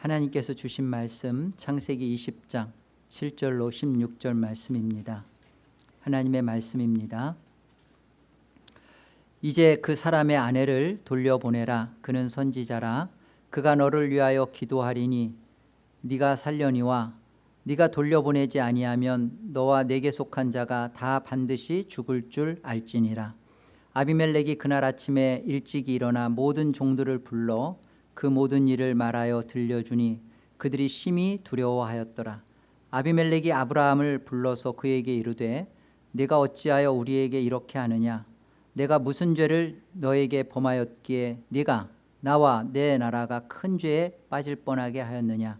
하나님께서 주신 말씀 창세기 20장 7절로 16절 말씀입니다. 하나님의 말씀입니다. 이제 그 사람의 아내를 돌려보내라 그는 선지자라 그가 너를 위하여 기도하리니 네가 살려니와 네가 돌려보내지 아니하면 너와 내게 속한 자가 다 반드시 죽을 줄 알지니라 아비멜렉이 그날 아침에 일찍 일어나 모든 종들을 불러 그 모든 일을 말하여 들려주니 그들이 심히 두려워하였더라. 아비멜렉이 아브라함을 불러서 그에게 이르되 네가 어찌하여 우리에게 이렇게 하느냐? 내가 무슨 죄를 너에게 범하였기에 네가 나와 내 나라가 큰 죄에 빠질 뻔하게 하였느냐?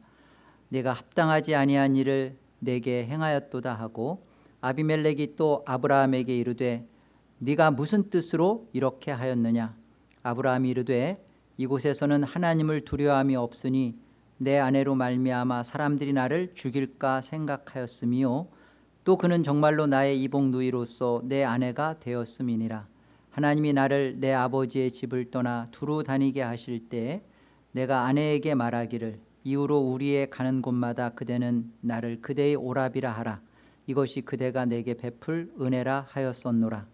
내가 합당하지 아니한 일을 내게 행하였도다 하고 아비멜렉이 또 아브라함에게 이르되 네가 무슨 뜻으로 이렇게 하였느냐? 아브라함이 이르되 이곳에서는 하나님을 두려움이 없으니 내 아내로 말미암아 사람들이 나를 죽일까 생각하였음이요. 또 그는 정말로 나의 이복 누이로서 내 아내가 되었음이니라. 하나님이 나를 내 아버지의 집을 떠나 두루 다니게 하실 때 내가 아내에게 말하기를 이후로 우리의 가는 곳마다 그대는 나를 그대의 오랍이라 하라. 이것이 그대가 내게 베풀 은혜라 하였었노라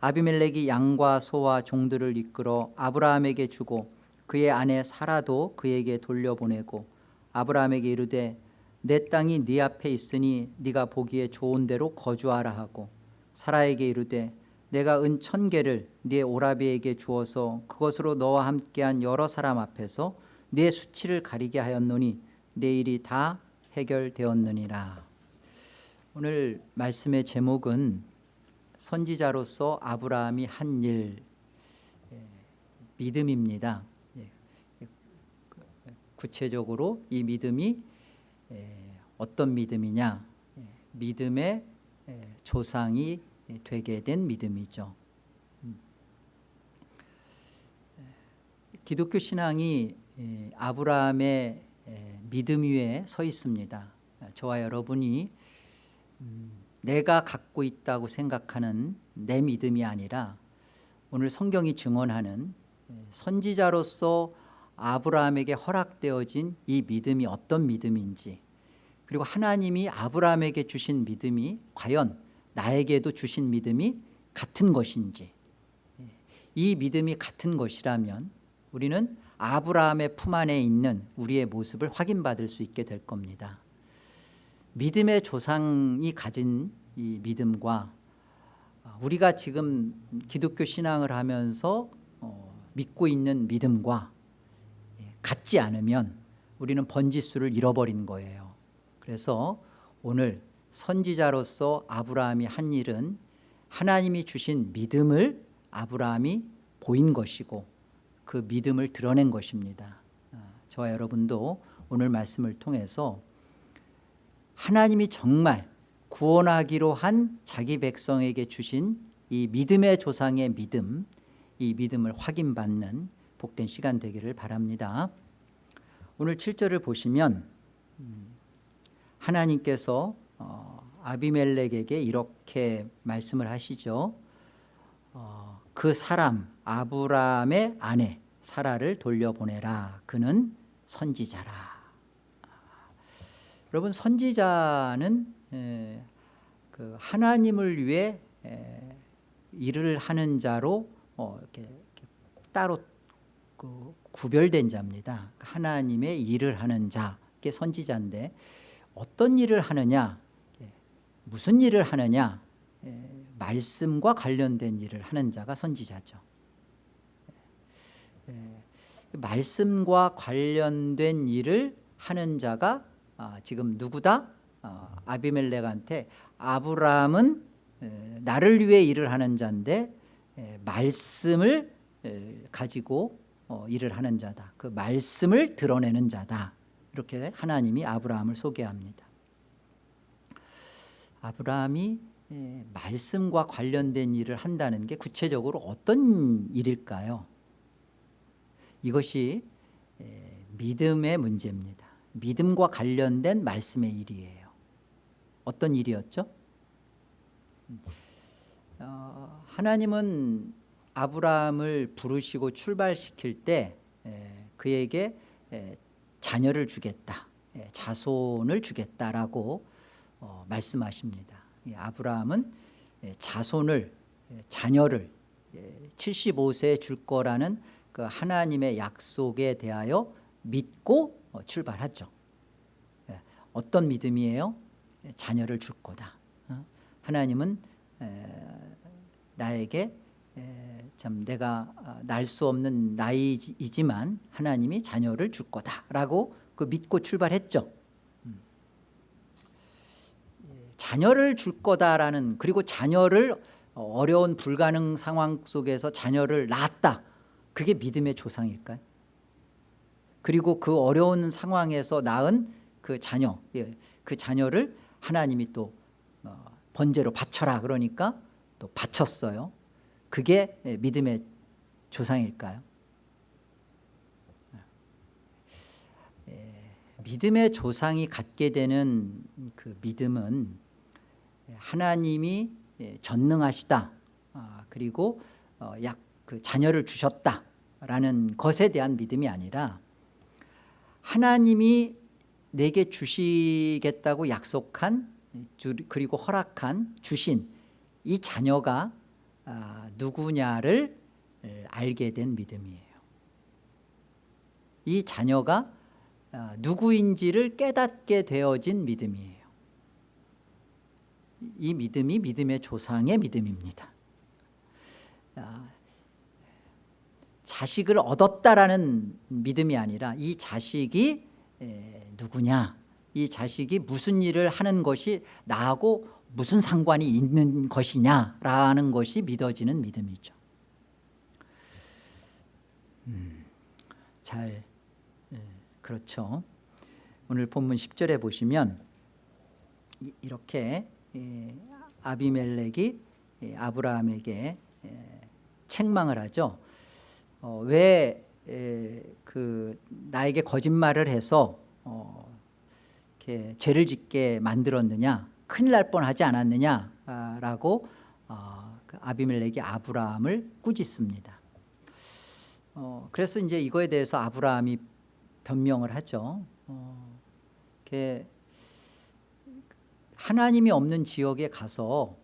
아비멜렉이 양과 소와 종들을 이끌어 아브라함에게 주고 그의 아내 사라도 그에게 돌려보내고 아브라함에게 이르되 내 땅이 네 앞에 있으니 네가 보기에 좋은 대로 거주하라 하고 사라에게 이르되 내가 은 천 개를 네 오라비에게 주어서 그것으로 너와 함께한 여러 사람 앞에서 네 수치를 가리게 하였노니 내 일이 다 해결되었느니라. 오늘 말씀의 제목은 선지자로서 아브라함이 한 일 믿음입니다. 구체적으로 이 믿음이 어떤 믿음이냐? 믿음의 조상이 되게 된 믿음이죠. 기독교 신앙이 아브라함의 믿음 위에 서 있습니다. 저와 여러분이 음, 내가 갖고 있다고 생각하는 내 믿음이 아니라 오늘 성경이 증언하는 선지자로서 아브라함에게 허락되어진 이 믿음이 어떤 믿음인지 그리고 하나님이 아브라함에게 주신 믿음이 과연 나에게도 주신 믿음이 같은 것인지 이 믿음이 같은 것이라면 우리는 아브라함의 품 안에 있는 우리의 모습을 확인받을 수 있게 될 겁니다 믿음의 조상이 가진 이 믿음과 우리가 지금 기독교 신앙을 하면서 어, 믿고 있는 믿음과 같지 않으면 우리는 번지수를 잃어버린 거예요. 그래서 오늘 선지자로서 아브라함이 한 일은 하나님이 주신 믿음을 아브라함이 보인 것이고 그 믿음을 드러낸 것입니다. 아, 저와 여러분도 오늘 말씀을 통해서 하나님이 정말 구원하기로 한 자기 백성에게 주신 이 믿음의 조상의 믿음 이 믿음을 확인받는 복된 시간 되기를 바랍니다. 오늘 7절을 보시면 음, 하나님께서 어, 아비멜렉에게 이렇게 말씀을 하시죠. 어, 그 사람 아브라함의 아내 사라를 돌려보내라. 그는 선지자라 여러분 선지자는 에, 그 하나님을 위해 에, 일을 하는 자로 어, 이렇게, 따로 그 구별된 자입니다. 하나님의 일을 하는 자 게 선지자인데 어떤 일을 하느냐 무슨 일을 하느냐 말씀과 관련된 일을 하는 자가 선지자죠. 말씀과 관련된 일을 하는 자가 아, 지금 누구다? 어, 아비멜렉한테 아브라함은 나를 위해 일을 하는 자인데 말씀을 가지고 어, 일을 하는 자다. 그 말씀을 드러내는 자다. 이렇게 하나님이 아브라함을 소개합니다. 아브라함이 말씀과 관련된 일을 한다는 게 구체적으로 어떤 일일까요? 이것이 믿음의 문제입니다 믿음과 관련된 말씀의 일이에요 어떤 일이었죠? 어, 하나님은 아브라함을 부르시고 출발시킬 때 에, 그에게 에, 자녀를 주겠다, 예, 자손을 주겠다라고 어, 말씀하십니다. 예, 아브라함은 예, 자손을 예, 자녀를 예, 75세에 줄 거라는 그 하나님의 약속에 대하여 믿고 어, 출발하죠. 예, 어떤 믿음이에요? 예, 자녀를 줄 거다. 어? 하나님은 에, 나에게 에, 참 내가 날 수 없는 나이지만 하나님이 자녀를 줄 거다라고 그 믿고 출발했죠. 음. 예, 자녀를 줄 거다라는 그리고 자녀를 어려운 불가능 상황 속에서 자녀를 낳았다. 그게 믿음의 조상일까요? 그리고 그 어려운 상황에서 낳은 그 자녀, 예, 그 자녀를 하나님이 또 어, 번제로 바쳐라 그러니까 또 바쳤어요. 그게 예, 믿음의 조상일까요? 예, 믿음의 조상이 갖게 되는 그 믿음은 하나님이 예, 전능하시다. 아, 그리고 어, 약그 자녀를 주셨다라는 것에 대한 믿음이 아니라 하나님이 내게 주시겠다고 약속한 그리고 허락한 주신 이 자녀가 아, 누구냐를 알게 된 믿음이에요. 이 자녀가 아, 누구인지를 깨닫게 되어진 믿음이에요. 이 믿음이 믿음의 조상의 믿음입니다. 아, 자식을 얻었다라는 믿음이 아니라 이 자식이 누구냐 이 자식이 무슨 일을 하는 것이 나하고 무슨 상관이 있는 것이냐라는 것이 믿어지는 믿음이죠. 음, 잘 그렇죠. 오늘 본문 10절에 보시면 이렇게 아비멜렉이 아브라함에게 책망을 하죠. 어, 왜그 나에게 거짓말을 해서 어, 이렇게 죄를 짓게 만들었느냐 큰일 날 뻔하지 않았느냐라고 어, 그 아비멜렉이 아브라함을 꾸짖습니다. 어, 그래서 이제 이거에 대해서 아브라함이 변명을 하죠. 어, 하나님이 없는 지역에 가서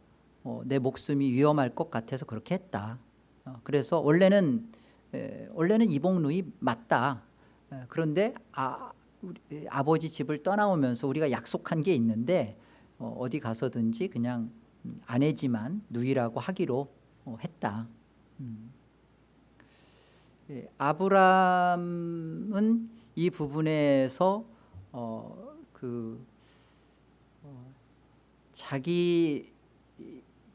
어, 내 목숨이 위험할 것 같아서 그렇게 했다. 어, 그래서 원래는 에, 원래는 이복루이 맞다. 에, 그런데 아, 우리, 아버지 집을 떠나오면서 우리가 약속한 게 있는데 어, 어디 가서든지 그냥 아내지만 누이라고 하기로 어, 했다. 음. 예, 아브람은 이 부분에서 어, 그 어, 자기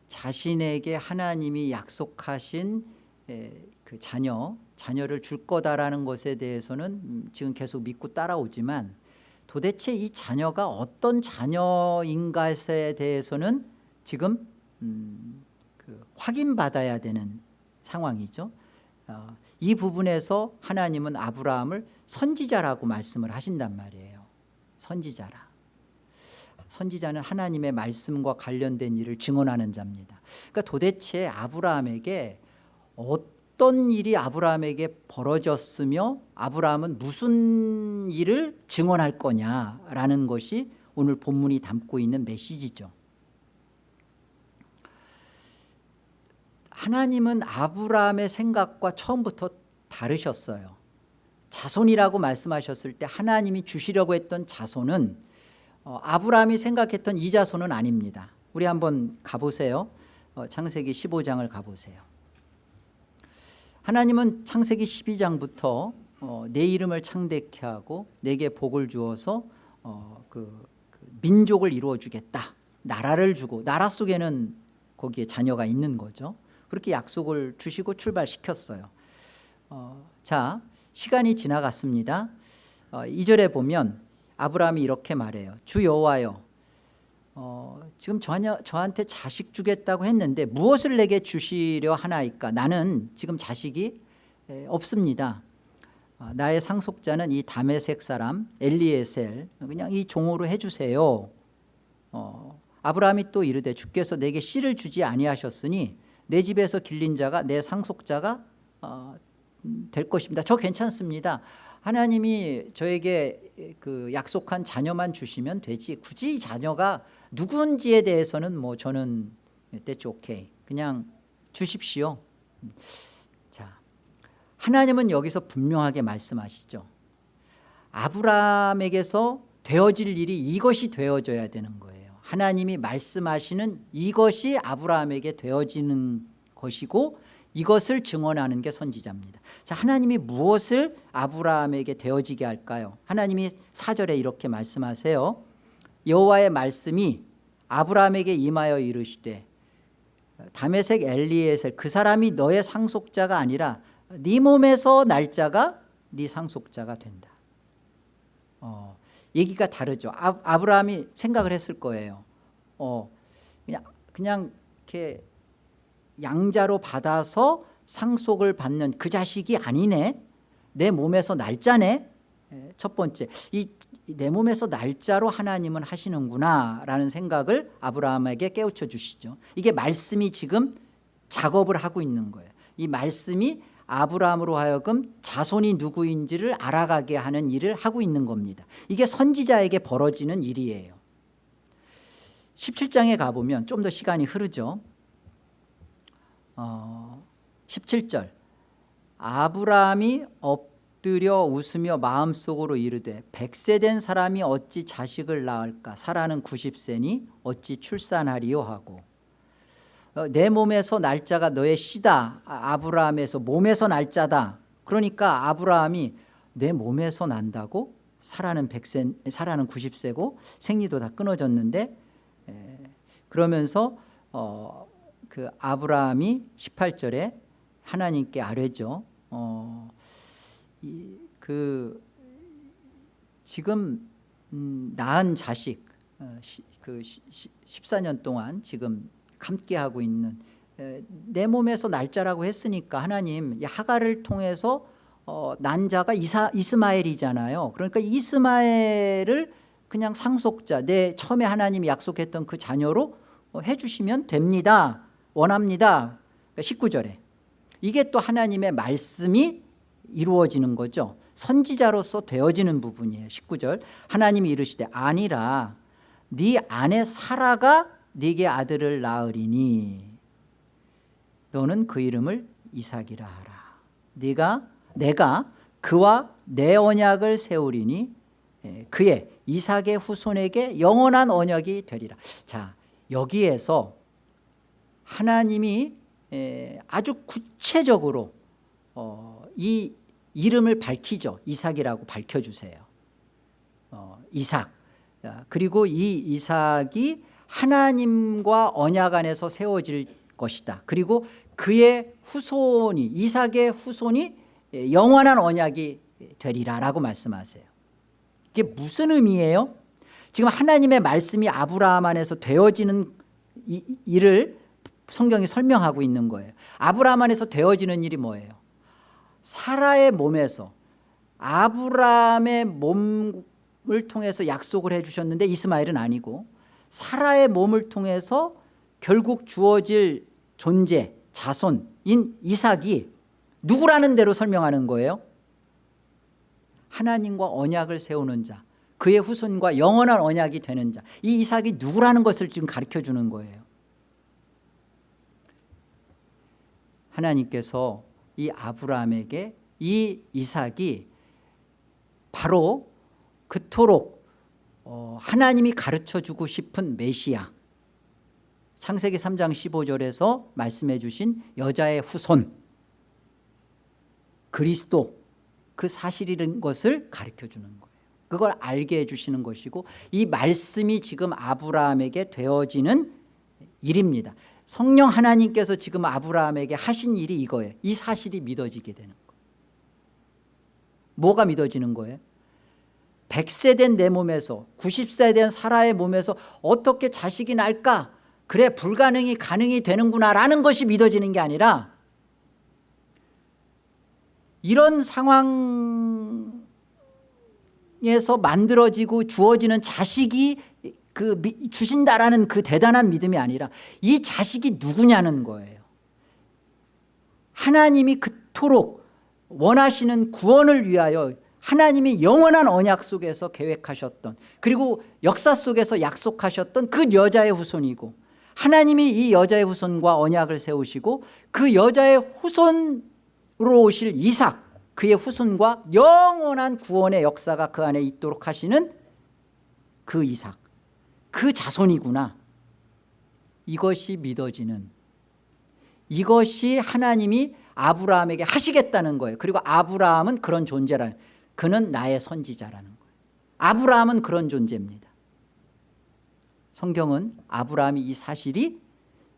자신에게 하나님이 약속하신 에, 그 자녀, 자녀를 줄 거다라는 것에 대해서는 음, 지금 계속 믿고 따라오지만 도대체 이 자녀가 어떤 자녀인가에 대해서는 지금 음, 그 확인받아야 되는 상황이죠. 어, 이 부분에서 하나님은 아브라함을 선지자라고 말씀을 하신단 말이에요. 선지자라. 선지자는 하나님의 말씀과 관련된 일을 증언하는 자입니다. 그러니까 도대체 아브라함에게 어떤 일이 아브라함에게 벌어졌으며 아브라함은 무슨 일을 증언할 거냐라는 것이 오늘 본문이 담고 있는 메시지죠. 하나님은 아브라함의 생각과 처음부터 다르셨어요. 자손이라고 말씀하셨을 때 하나님이 주시려고 했던 자손은 어, 아브라함이 생각했던 이 자손은 아닙니다. 우리 한번 가보세요. 어, 창세기 15장을 가보세요. 하나님은 창세기 12장부터 어, 내 이름을 창대케 하고 내게 복을 주어서 어, 그, 그 민족을 이루어 주겠다. 나라를 주고 나라 속에는 거기에 자녀가 있는 거죠. 그렇게 약속을 주시고 출발시켰어요. 어, 자 시간이 지나갔습니다. 어, 2절에 보면 아브라함이 이렇게 말해요. 주 여호와여 어, 지금 저냐, 저한테 자식 주겠다고 했는데 무엇을 내게 주시려 하나이까 나는 지금 자식이 에, 없습니다. 어, 나의 상속자는 이 다메색 사람 엘리에셀 그냥 이 종으로 해주세요. 어, 아브라함이 또 이르되 주께서 내게 씨를 주지 아니하셨으니 내 집에서 길린 자가 내 상속자가 어, 음, 될 것입니다. 저 괜찮습니다. 하나님이 저에게 그 약속한 자녀만 주시면 되지 굳이 자녀가 누군지에 대해서는 뭐 저는 that's okay. 그냥 주십시오. 자, 하나님은 여기서 분명하게 말씀하시죠. 아브라함에게서 되어질 일이 이것이 되어져야 되는 거예요. 하나님이 말씀하시는 이것이 아브라함에게 되어지는 것이고 이것을 증언하는 게 선지자입니다. 자, 하나님이 무엇을 아브라함에게 되어지게 할까요? 하나님이 사절에 이렇게 말씀하세요. 여호와의 말씀이 아브라함에게 임하여 이르시되 다메색 엘리에셀 그 사람이 너의 상속자가 아니라 네 몸에서 날짜가 네 상속자가 된다. 어, 얘기가 다르죠. 아, 아브라함이 생각을 했을 거예요. 어, 그냥 그냥 이렇게 양자로 받아서 상속을 받는 그 자식이 아니네. 내 몸에서 날짜네. 예, 첫 번째 이 내 몸에서 날짜로 하나님은 하시는구나 라는 생각을 아브라함에게 깨우쳐 주시죠. 이게 말씀이 지금 작업을 하고 있는 거예요. 이 말씀이 아브라함으로 하여금 자손이 누구인지를 알아가게 하는 일을 하고 있는 겁니다. 이게 선지자에게 벌어지는 일이에요. 17장에 가보면 좀 더 시간이 흐르죠. 어, 17절 아브라함이 엎 드려 웃으며 마음속으로 이르되 백세 된 사람이 어찌 자식을 낳을까? 사라는 90세니 어찌 출산하리요 하고 어, 내 몸에서 날짜가 너의 씨다. 아, 아브라함에서 몸에서 날짜다. 그러니까 아브라함이 내 몸에서 난다고? 사라는 백세 사라는 90세고 생리도 다 끊어졌는데 에, 그러면서 어, 그 아브라함이 18절에 하나님께 아뢰죠. 그 지금 음, 낳은 자식 어, 시, 그 시, 14년 동안 지금 함께 하고 있는 에, 내 몸에서 날짜라고 했으니까 하나님 이 하가를 통해서 어, 난 자가 이사, 이스마엘이잖아요. 그러니까 이스마엘을 그냥 상속자 내 처음에 하나님이 약속했던 그 자녀로 어, 해주시면 됩니다. 원합니다. 19절에 그러니까 이게 또 하나님의 말씀이 이루어지는 거죠. 선지자로서 되어지는 부분이에요. 19절 하나님이 이르시되 아니라 네 아내 사라가 네게 아들을 낳으리니 너는 그 이름을 이삭이라 하라. 네가 내가 그와 내 언약을 세우리니 예, 그의 이삭의 후손에게 영원한 언약이 되리라. 자 여기에서 하나님이 아주 구체적으로 어, 이 이름을 밝히죠. 이삭이라고 밝혀주세요. 어, 이삭. 그리고 이 이삭이 하나님과 언약 안에서 세워질 것이다. 그리고 그의 후손이 이삭의 후손이 영원한 언약이 되리라라고 말씀하세요. 이게 무슨 의미예요? 지금 하나님의 말씀이 아브라함 안에서 되어지는 이, 일을 성경이 설명하고 있는 거예요. 아브라함 안에서 되어지는 일이 뭐예요? 사라의 몸에서 아브라함의 몸을 통해서 약속을 해주셨는데 이스마엘은 아니고 사라의 몸을 통해서 결국 주어질 존재 자손인 이삭이 누구라는 대로 설명하는 거예요? 하나님과 언약을 세우는 자 그의 후손과 영원한 언약이 되는 자이 이삭이 누구라는 것을 지금 가르쳐 주는 거예요? 하나님께서 이 아브라함에게 이 이삭이 바로 그토록 어, 하나님이 가르쳐주고 싶은 메시아. 창세기 3장 15절에서 말씀해 주신 여자의 후손. 그리스도 그 사실이라는 것을 가르쳐 주는 거예요. 그걸 알게 해주시는 것이고 이 말씀이 지금 아브라함에게 되어지는 일입니다 성령 하나님께서 지금 아브라함에게 하신 일이 이거예요. 이 사실이 믿어지게 되는 거예요. 뭐가 믿어지는 거예요? 100세 된 내 몸에서 90세 된 사라의 몸에서 어떻게 자식이 날까? 그래 불가능이 가능이 되는구나 라는 것이 믿어지는 게 아니라 이런 상황에서 만들어지고 주어지는 자식이 그 주신다라는 그 대단한 믿음이 아니라 이 자식이 누구냐는 거예요. 하나님이 그토록 원하시는 구원을 위하여 하나님이 영원한 언약 속에서 계획하셨던 그리고 역사 속에서 약속하셨던 그 여자의 후손이고 하나님이 이 여자의 후손과 언약을 세우시고 그 여자의 후손으로 오실 이삭 그의 후손과 영원한 구원의 역사가 그 안에 있도록 하시는 그 이삭 그 자손이구나. 이것이 믿어지는 이것이 하나님이 아브라함에게 하시겠다는 거예요. 그리고 아브라함은 그런 존재라 그는 나의 선지자라는 거예요. 아브라함은 그런 존재입니다. 성경은 아브라함이 이 사실이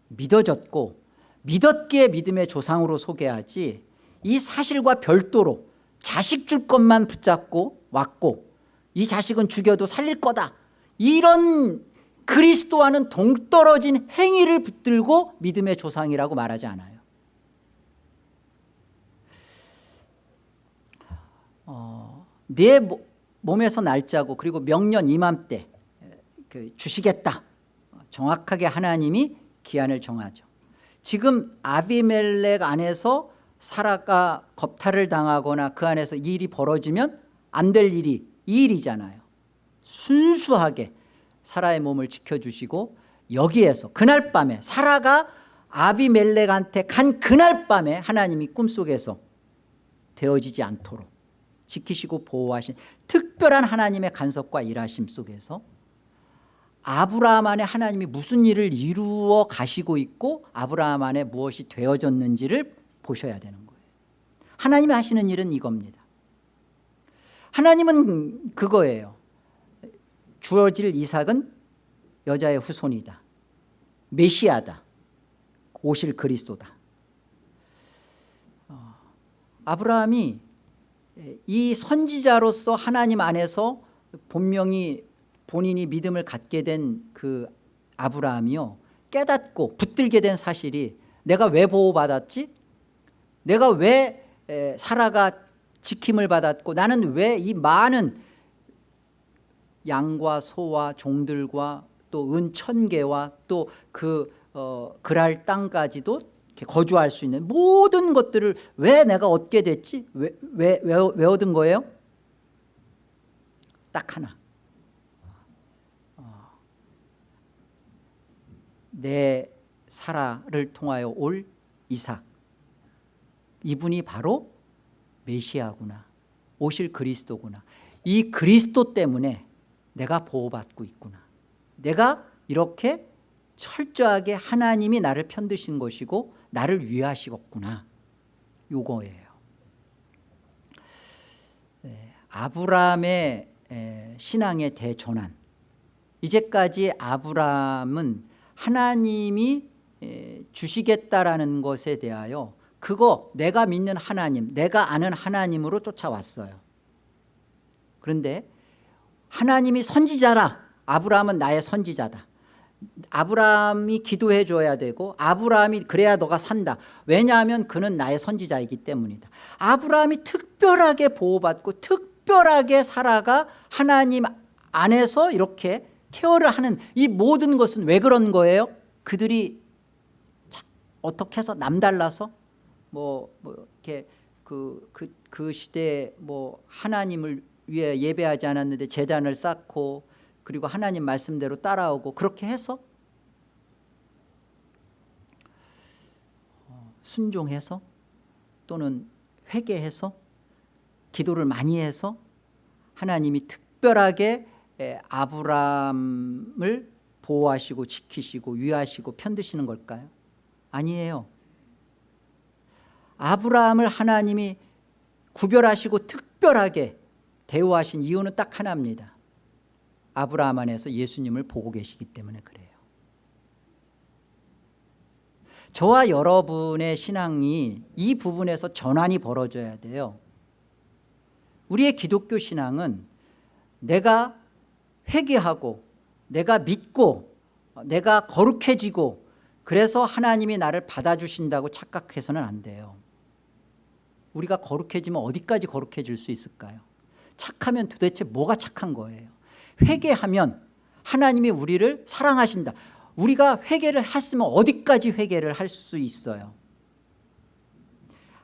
믿어졌고 믿었기에 믿음의 조상으로 소개하지 이 사실과 별도로 자식 줄 것만 붙잡고 왔고 이 자식은 죽여도 살릴 거다 이런 그리스도와는 동떨어진 행위를 붙들고 믿음의 조상이라고 말하지 않아요. 어, 내 몸에서 날짜고 그리고 명년 이맘때 그 주시겠다. 정확하게 하나님이 기한을 정하죠. 지금 아비멜렉 안에서 사라가 겁탈을 당하거나 그 안에서 이 일이 벌어지면 안 될 일이 이 일이잖아요 순수하게 사라의 몸을 지켜주시고 여기에서 그날 밤에 사라가 아비멜렉한테 간 그날 밤에 하나님이 꿈속에서 되어지지 않도록 지키시고 보호하신 특별한 하나님의 간섭과 일하심 속에서 아브라함 안에 하나님이 무슨 일을 이루어 가시고 있고 아브라함 안에 무엇이 되어졌는지를 보셔야 되는 거예요. 하나님이 하시는 일은 이겁니다. 하나님은 그거예요 주어질 이삭은 여자의 후손이다. 메시아다. 오실 그리스도다. 어, 아브라함이 이 선지자로서 하나님 안에서 본명이 본인이 믿음을 갖게 된 그 아브라함이요. 깨닫고 붙들게 된 사실이 내가 왜 보호받았지? 내가 왜 사라가 지킴을 받았고 나는 왜 이 많은 양과 소와 종들과 또 은 천 개와 또그 어, 그랄 땅까지도 거주할 수 있는 모든 것들을 왜 내가 얻게 됐지? 왜, 왜, 왜, 왜 얻은 거예요? 딱 하나 어, 내 사라를 통하여 올 이삭 이분이 바로 메시아구나 오실 그리스도구나 이 그리스도 때문에 내가 보호받고 있구나. 내가 이렇게 철저하게 하나님이 나를 편드신 것이고 나를 위하시겠구나. 요거예요. 아브라함의 신앙의 대전환. 이제까지 아브라함은 하나님이 주시겠다라는 것에 대하여 그거 내가 믿는 하나님 내가 아는 하나님으로 쫓아왔어요. 그런데 하나님이 선지자라. 아브라함은 나의 선지자다. 아브라함이 기도해 줘야 되고 아브라함이 그래야 너가 산다. 왜냐하면 그는 나의 선지자이기 때문이다. 아브라함이 특별하게 보호받고 특별하게 살아가 하나님 안에서 이렇게 케어를 하는 이 모든 것은 왜 그런 거예요? 그들이 어떻게 해서 남달라서 뭐, 뭐 이렇게 그, 그, 그 시대에 뭐 하나님을 위해 예배하지 않았는데 재단을 쌓고 그리고 하나님 말씀대로 따라오고 그렇게 해서 어, 순종해서 또는 회개해서 기도를 많이 해서 하나님이 특별하게 아브람을 보호하시고 지키시고 위하시고 편드시는 걸까요? 아니에요 아브라함을 하나님이 구별하시고 특별하게 대우하신 이유는 딱 하나입니다. 아브라함 안에서 예수님을 보고 계시기 때문에 그래요. 저와 여러분의 신앙이 이 부분에서 전환이 벌어져야 돼요. 우리의 기독교 신앙은 내가 회개하고 내가 믿고 내가 거룩해지고 그래서 하나님이 나를 받아주신다고 착각해서는 안 돼요. 우리가 거룩해지면 어디까지 거룩해질 수 있을까요? 착하면 도대체 뭐가 착한 거예요? 회개하면 하나님이 우리를 사랑하신다. 우리가 회개를 했으면 어디까지 회개를 할 수 있어요?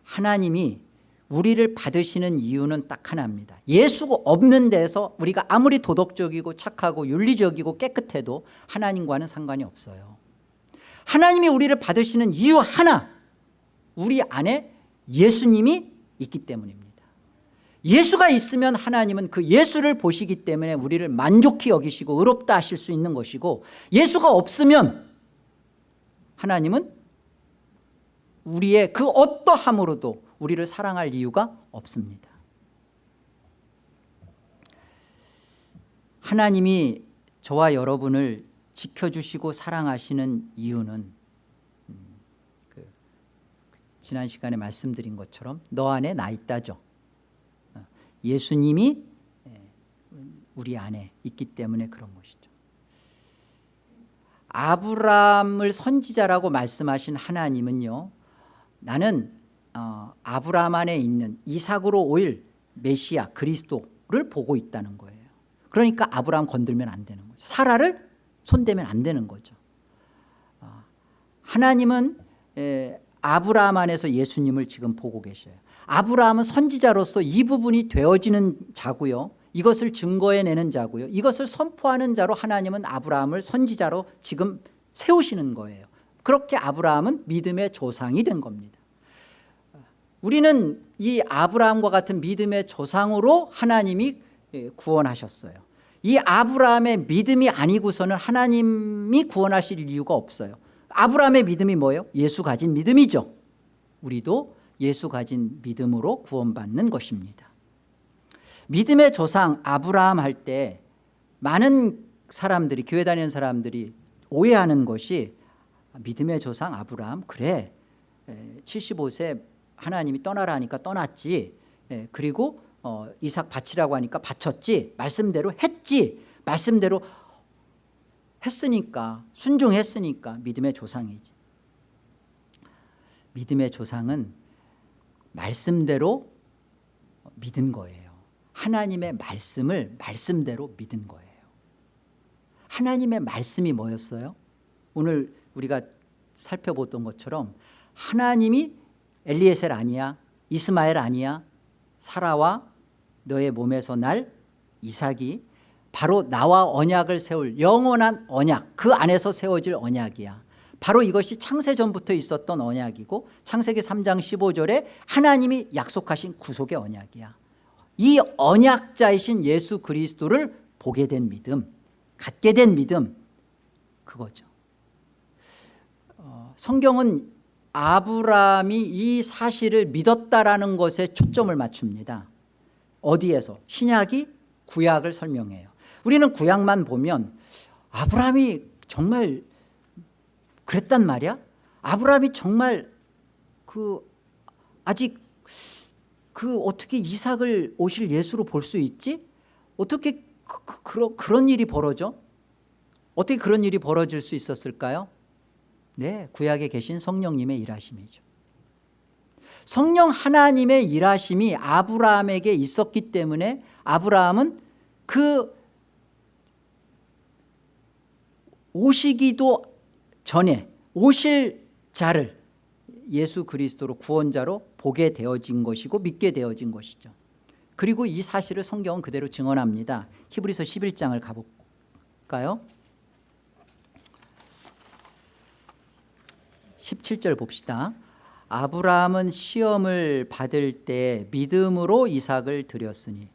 하나님이 우리를 받으시는 이유는 딱 하나입니다 예수가 없는 데서 우리가 아무리 도덕적이고 착하고 윤리적이고 깨끗해도 하나님과는 상관이 없어요 하나님이 우리를 받으시는 이유 하나 우리 안에 예수님이 있기 때문입니다 예수가 있으면 하나님은 그 예수를 보시기 때문에 우리를 만족히 여기시고 의롭다 하실 수 있는 것이고 예수가 없으면 하나님은 우리의 그 어떠함으로도 우리를 사랑할 이유가 없습니다. 하나님이 저와 여러분을 지켜주시고 사랑하시는 이유는 음, 그 지난 시간에 말씀드린 것처럼 너 안에 나 있다죠. 어, 예수님이 예, 우리 안에 있기 때문에 그런 것이죠. 아브라함을 선지자라고 말씀하신 하나님은요 나는 어, 아브라함 안에 있는 이삭으로 오일 메시아 그리스도를 보고 있다는 거예요. 그러니까 아브라함 건들면 안 되는 거죠. 사라를 손대면 안 되는 거죠. 어, 하나님은 에, 아브라함 안에서 예수님을 지금 보고 계셔요 아브라함은 선지자로서 이 부분이 되어지는 자고요. 이것을 증거해내는 자고요. 이것을 선포하는 자로 하나님은 아브라함을 선지자로 지금 세우시는 거예요. 그렇게 아브라함은 믿음의 조상이 된 겁니다. 우리는 이 아브라함과 같은 믿음의 조상으로 하나님이 예, 구원하셨어요. 이 아브라함의 믿음이 아니고서는 하나님이 구원하실 이유가 없어요. 아브라함의 믿음이 뭐예요? 예수 가진 믿음이죠. 우리도 예수 가진 믿음으로 구원받는 것입니다. 믿음의 조상 아브라함 할 때 많은 사람들이 교회 다니는 사람들이 오해하는 것이 믿음의 조상 아브라함 그래 75세 하나님이 떠나라 하니까 떠났지 예, 그리고 어, 이삭 바치라고 하니까 바쳤지 말씀대로 했지 말씀대로 했으니까 순종했으니까 믿음의 조상이지. 믿음의 조상은 말씀대로 믿은 거예요. 하나님의 말씀을 말씀대로 믿은 거예요. 하나님의 말씀이 뭐였어요? 오늘 우리가 살펴보던 것처럼 하나님이 엘리에셀 아니야 이스마엘 아니야 사라와 너의 몸에서 날 이삭이 바로 나와 언약을 세울 영원한 언약 그 안에서 세워질 언약이야 바로 이것이 창세전부터 있었던 언약이고 창세기 3장 15절에 하나님이 약속하신 구속의 언약이야. 이 언약자이신 예수 그리스도를 보게 된 믿음 갖게 된 믿음 그거죠. 어, 성경은 아브라함이 이 사실을 믿었다라는 것에 초점을 맞춥니다. 어디에서? 신약이 구약을 설명해요. 우리는 구약만 보면 아브라함이 정말 그랬단 말이야? 아브라함이 정말 그 아직 그 어떻게 이삭을 오실 예수로 볼 수 있지? 어떻게 그, 그, 그런, 그런 일이 벌어져? 어떻게 그런 일이 벌어질 수 있었을까요? 네, 구약에 계신 성령님의 일하심이죠. 성령 하나님의 일하심이 아브라함에게 있었기 때문에 아브라함은 그 오시기도 전에 오실 자를 예수 그리스도로 구원자로 보게 되어진 것이고 믿게 되어진 것이죠. 그리고 이 사실을 성경은 그대로 증언합니다. 히브리서 11장을 가볼까요? 17절 봅시다. 아브라함은 시험을 받을 때 믿음으로 이삭을 드렸으니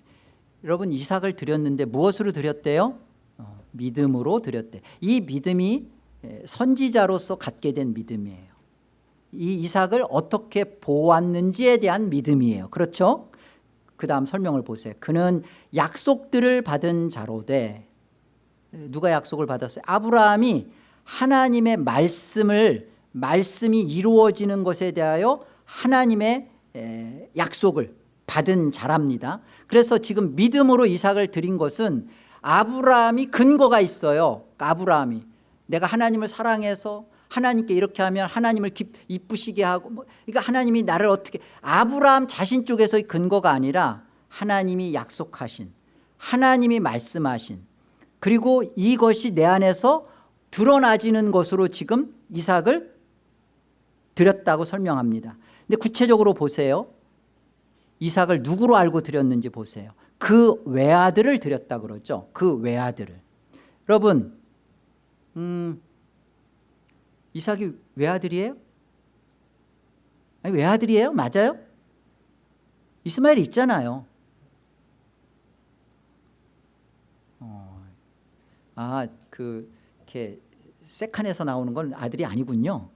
여러분 이삭을 드렸는데 무엇으로 드렸대요? 어, 믿음으로 드렸대. 이 믿음이 선지자로서 갖게 된 믿음이에요. 이 이삭을 어떻게 보았는지에 대한 믿음이에요. 그렇죠? 그 다음 설명을 보세요. 그는 약속들을 받은 자로되 누가 약속을 받았어요? 아브라함이 하나님의 말씀을 말씀이 이루어지는 것에 대하여 하나님의 약속을 받은 자랍니다 그래서 지금 믿음으로 이삭을 드린 것은 아브라함이 근거가 있어요 아브라함이 내가 하나님을 사랑해서 하나님께 이렇게 하면 하나님을 기쁘시게 하고 뭐, 그러니까 하나님이 나를 어떻게 아브라함 자신 쪽에서의 근거가 아니라 하나님이 약속하신 하나님이 말씀하신 그리고 이것이 내 안에서 드러나지는 것으로 지금 이삭을 드렸다고 설명합니다. 근데 구체적으로 보세요. 이삭을 누구로 알고 드렸는지 보세요. 그 외아들을 드렸다 그러죠. 그 외아들을. 여러분 음, 이삭이 외아들이에요? 아니, 외아들이에요? 맞아요? 이스마엘이 있잖아요 어, 아, 그 이렇게 세칸에서 나오는 건 아들이 아니군요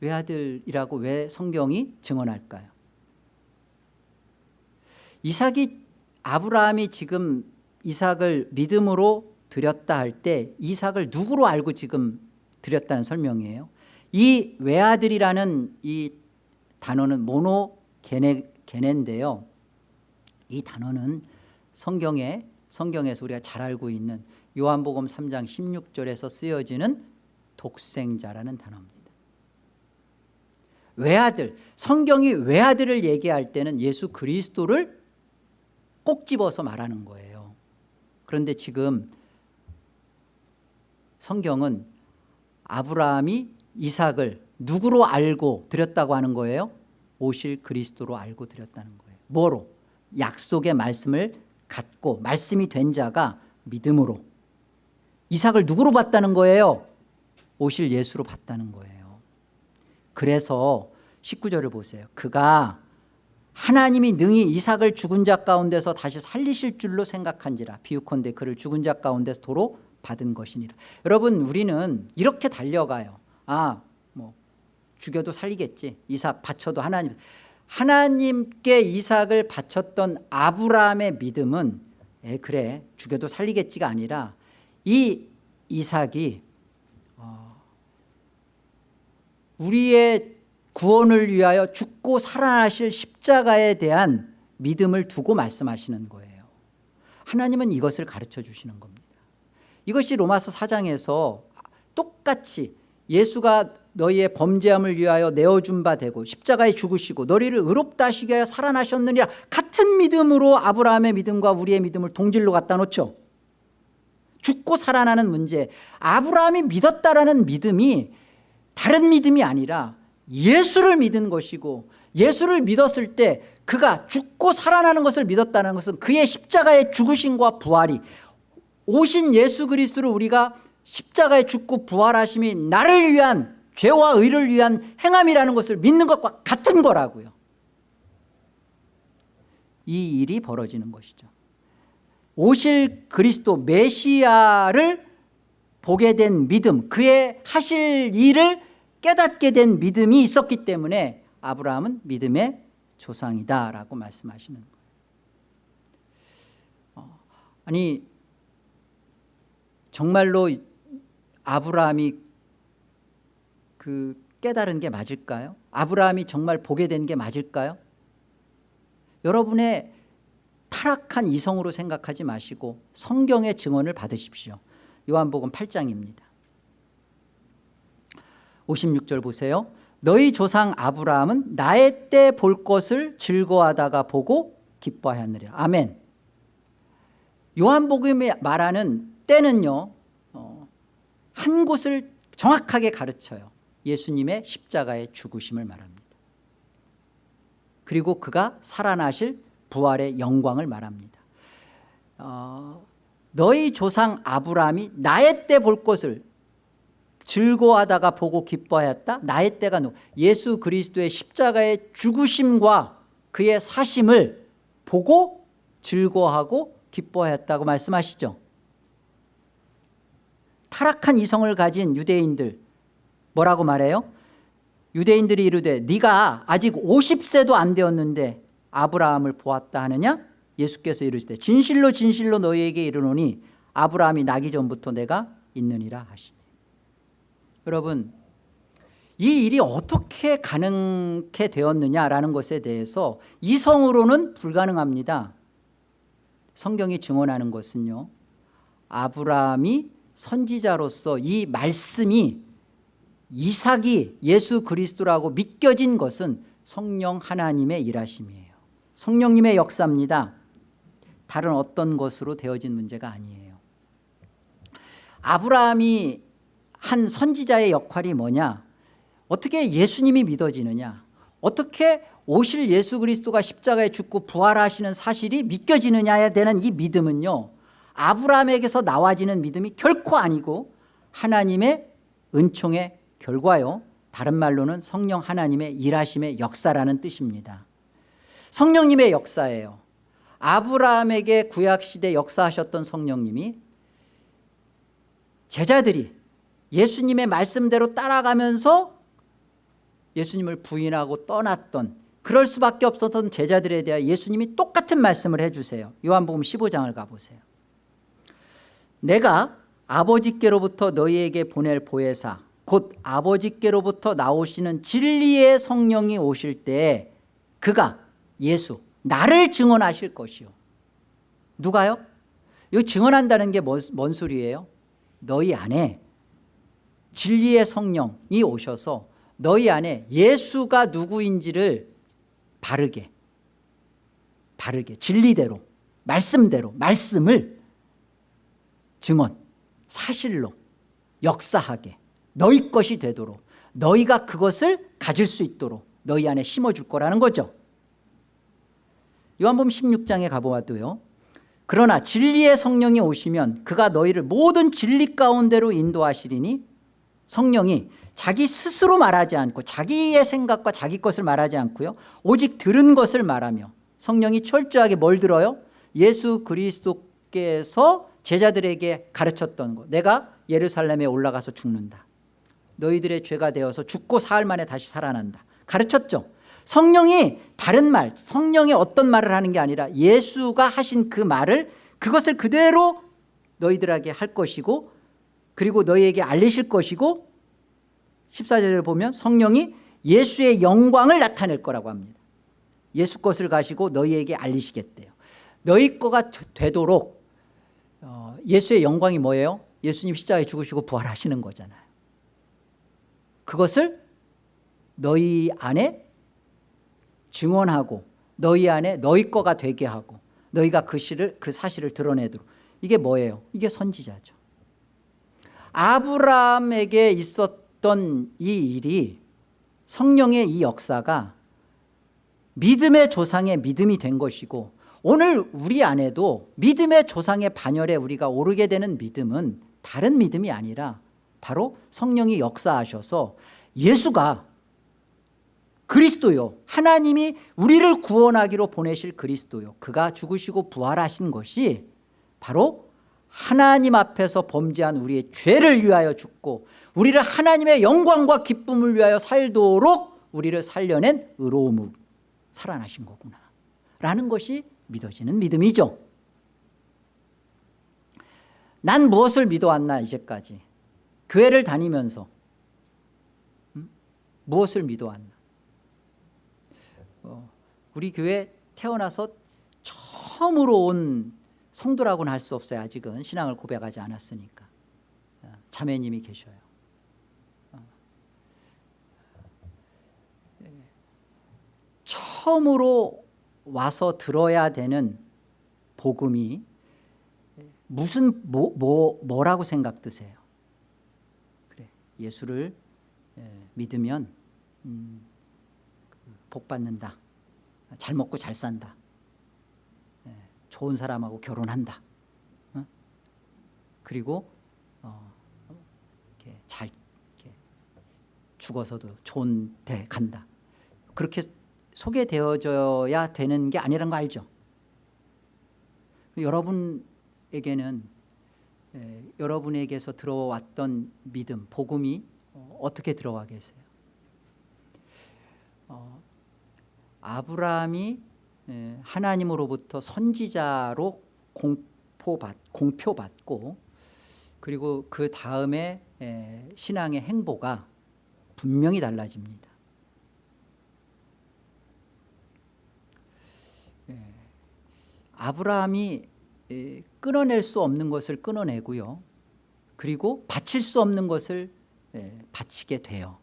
외아들이라고 왜 성경이 증언할까요? 이삭이 아브라함이 지금 이삭을 믿음으로 드렸다 할 때 이삭을 누구로 알고 지금 드렸다는 설명이에요? 이 외아들이라는 이 단어는 모노 게네, 게네인데요. 이 단어는 성경에 성경에서 우리가 잘 알고 있는 요한복음 3장 16절에서 쓰여지는 독생자라는 단어입니다. 외아들 성경이 외아들을 얘기할 때는 예수 그리스도를 꼭 집어서 말하는 거예요. 그런데 지금 성경은 아브라함이 이삭을 누구로 알고 드렸다고 하는 거예요? 오실 그리스도로 알고 드렸다는 거예요. 뭐로? 약속의 말씀을 갖고 말씀이 된 자가 믿음으로. 이삭을 누구로 봤다는 거예요? 오실 예수로 봤다는 거예요. 그래서 19절을 보세요. 그가 하나님이 능히 이삭을 죽은 자 가운데서 다시 살리실 줄로 생각한지라. 비유컨대 그를 죽은 자 가운데서 도로 받은 것이니라. 여러분 우리는 이렇게 달려가요. 아 뭐 죽여도 살리겠지. 이삭 바쳐도 하나님. 하나님께 이삭을 바쳤던 아브라함의 믿음은 에 그래 죽여도 살리겠지가 아니라 이 이삭이 어, 우리의 구원을 위하여 죽고 살아나실 십자가에 대한 믿음을 두고 말씀하시는 거예요. 하나님은 이것을 가르쳐 주시는 겁니다 이것이 로마서 4장에서 똑같이 예수가 너희의 범죄함을 위하여 내어준 바 되고 십자가에 죽으시고 너희를 의롭다 하시게 하여 살아나셨느니라 같은 믿음으로 아브라함의 믿음과 우리의 믿음을 동질로 갖다 놓죠. 죽고 살아나는 문제 아브라함이 믿었다라는 믿음이 다른 믿음이 아니라 예수를 믿은 것이고 예수를 믿었을 때 그가 죽고 살아나는 것을 믿었다는 것은 그의 십자가의 죽으심과 부활이 오신 예수 그리스도를 우리가 십자가에 죽고 부활하심이 나를 위한 죄와 의를 위한 행함이라는 것을 믿는 것과 같은 거라고요. 이 일이 벌어지는 것이죠. 오실 그리스도 메시아를 보게 된 믿음 그의 하실 일을 깨닫게 된 믿음이 있었기 때문에 아브라함은 믿음의 조상이다라고 말씀하시는 거예요. 어, 아니 정말로 아브라함이 그 깨달은 게 맞을까요? 아브라함이 정말 보게 된 게 맞을까요? 여러분의 타락한 이성으로 생각하지 마시고 성경의 증언을 받으십시오. 요한복음 8장입니다. 56절 보세요. 너희 조상 아브라함은 나의 때 볼 것을 즐거워하다가 보고 기뻐하였느라. 아멘. 요한복음이 말하는 때는요 어, 한 곳을 정확하게 가르쳐요. 예수님의 십자가의 죽으심을 말합니다. 그리고 그가 살아나실 부활의 영광을 말합니다. 어, 너희 조상 아브라함이 나의 때 볼 것을 즐거워하다가 보고 기뻐하였다? 나의 때가 누? 예수 그리스도의 십자가의 죽으심과 그의 사심을 보고 즐거워하고 기뻐하였다고 말씀하시죠 타락한 이성을 가진 유대인들 뭐라고 말해요? 유대인들이 이르되 네가 아직 50세도 안 되었는데 아브라함을 보았다 하느냐? 예수께서 이르시되 진실로 진실로 너희에게 이르노니 아브라함이 나기 전부터 내가 있느니라 하시니 여러분 이 일이 어떻게 가능케 되었느냐라는 것에 대해서 이성으로는 불가능합니다 성경이 증언하는 것은요 아브라함이 선지자로서 이 말씀이 이삭이 예수 그리스도라고 믿겨진 것은 성령 하나님의 일하심이에요. 성령님의 역사입니다. 다른 어떤 것으로 되어진 문제가 아니에요. 아브라함이 한 선지자의 역할이 뭐냐? 어떻게 예수님이 믿어지느냐? 어떻게 오실 예수 그리스도가 십자가에 죽고 부활하시는 사실이 믿겨지느냐에 대한 이 믿음은요 아브라함에게서 나와지는 믿음이 결코 아니고 하나님의 은총의 결과요. 다른 말로는 성령 하나님의 일하심의 역사라는 뜻입니다. 성령님의 역사예요. 아브라함에게 구약시대 역사하셨던 성령님이 제자들이 예수님의 말씀대로 따라가면서 예수님을 부인하고 떠났던 그럴 수밖에 없었던 제자들에 대해 예수님이 똑같은 말씀을 해주세요. 요한복음 15장을 가보세요 내가 아버지께로부터 너희에게 보낼 보혜사 곧 아버지께로부터 나오시는 진리의 성령이 오실 때 그가 예수 나를 증언하실 것이요 누가요? 이 증언한다는 게 뭔 소리예요? 너희 안에 진리의 성령이 오셔서 너희 안에 예수가 누구인지를 바르게 바르게 진리대로 말씀대로 말씀을 증언 사실로 역사하게 너희 것이 되도록 너희가 그것을 가질 수 있도록 너희 안에 심어줄 거라는 거죠 요한복음 16장에 가보아도요 그러나 진리의 성령이 오시면 그가 너희를 모든 진리 가운데로 인도하시리니 성령이 자기 스스로 말하지 않고 자기의 생각과 자기 것을 말하지 않고요 오직 들은 것을 말하며 성령이 철저하게 뭘 들어요? 예수 그리스도께서 제자들에게 가르쳤던 것 내가 예루살렘에 올라가서 죽는다. 너희들의 죄가 되어서 죽고 사흘 만에 다시 살아난다. 가르쳤죠. 성령이 다른 말 성령이 어떤 말을 하는 게 아니라 예수가 하신 그 말을 그것을 그대로 너희들에게 할 것이고 그리고 너희에게 알리실 것이고 14절을 보면 성령이 예수의 영광을 나타낼 거라고 합니다. 예수 것을 가시고 너희에게 알리시겠대요. 너희 거가 되도록 어, 예수의 영광이 뭐예요? 예수님 십자가에 죽으시고 부활하시는 거잖아요 그것을 너희 안에 증언하고 너희 안에 너희 거가 되게 하고 너희가 그, 시를, 그 사실을 드러내도록 이게 뭐예요? 이게 선지자죠 아브라함에게 있었던 이 일이 성령의 이 역사가 믿음의 조상의 믿음이 된 것이고 오늘 우리 안에도 믿음의 조상의 반열에 우리가 오르게 되는 믿음은 다른 믿음이 아니라 바로 성령이 역사하셔서 예수가 그리스도요. 하나님이 우리를 구원하기로 보내실 그리스도요. 그가 죽으시고 부활하신 것이 바로 하나님 앞에서 범죄한 우리의 죄를 위하여 죽고 우리를 하나님의 영광과 기쁨을 위하여 살도록 우리를 살려낸 의로움으로 살아나신 거구나. 라는 것이 믿어지는 믿음이죠 난 무엇을 믿어왔나 이제까지 교회를 다니면서 음? 무엇을 믿어왔나 어, 우리 교회 태어나서 처음으로 온 성도라고는 할 수 없어요 아직은 신앙을 고백하지 않았으니까 어, 자매님이 계셔요 어. 예. 처음으로 와서 들어야 되는 복음이 무슨 뭐, 뭐, 뭐라고 생각 드세요? 그래 예수를 예, 믿으면 음, 복 받는다. 잘 먹고 잘 산다. 예, 좋은 사람하고 결혼한다. 어? 그리고 어, 잘 죽어서도 좋은 데 간다. 그렇게 소개되어져야 되는 게 아니라는 거 알죠? 여러분에게는 에, 여러분에게서 들어왔던 믿음 복음이 어, 어떻게 들어와 계세요? 어, 아브라함이 하나님으로부터 선지자로 공포받, 공표받고 그리고 그 다음에 신앙의 행보가 분명히 달라집니다 아브라함이 끊어낼 수 없는 것을 끊어내고요. 그리고 바칠 수 없는 것을 바치게 돼요.